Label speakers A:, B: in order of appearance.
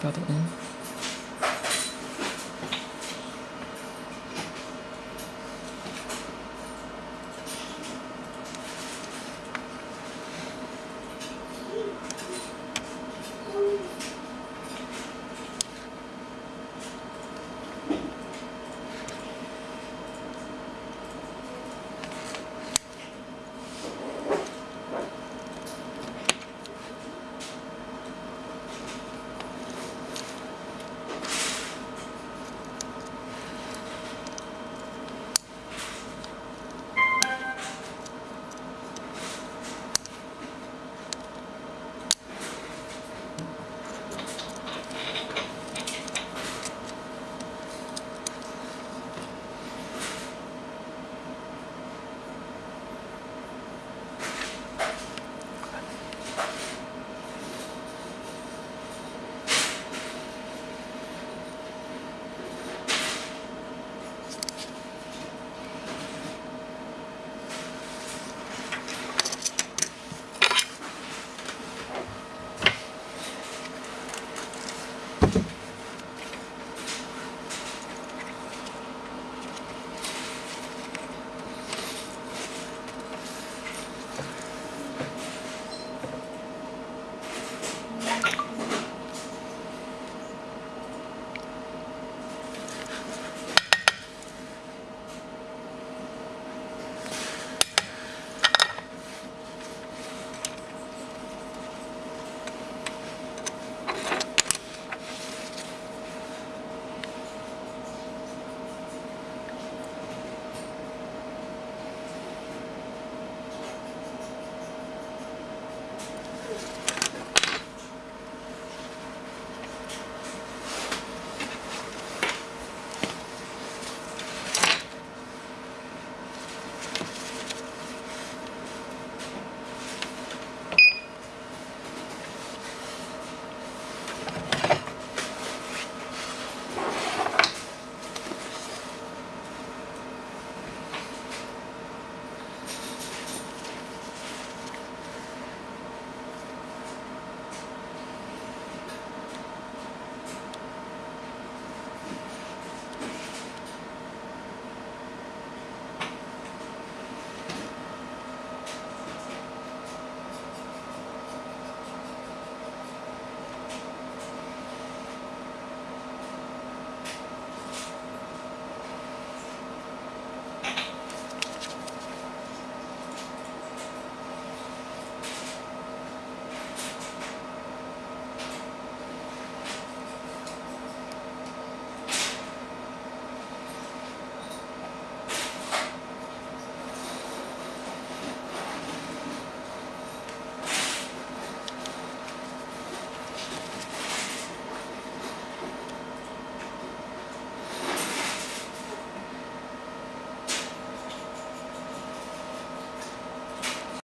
A: 标的 n